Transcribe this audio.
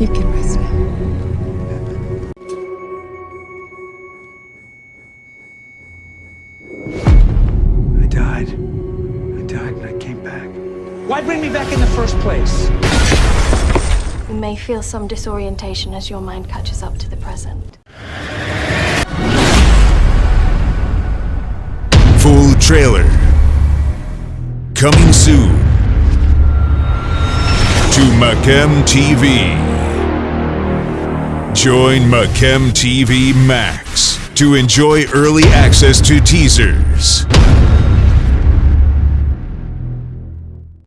You can rest now. I died. I died and I came back. Why bring me back in the first place? You may feel some disorientation as your mind catches up to the present. Full trailer. Coming soon to Macam TV. Join Macam TV Max to enjoy early access to teasers,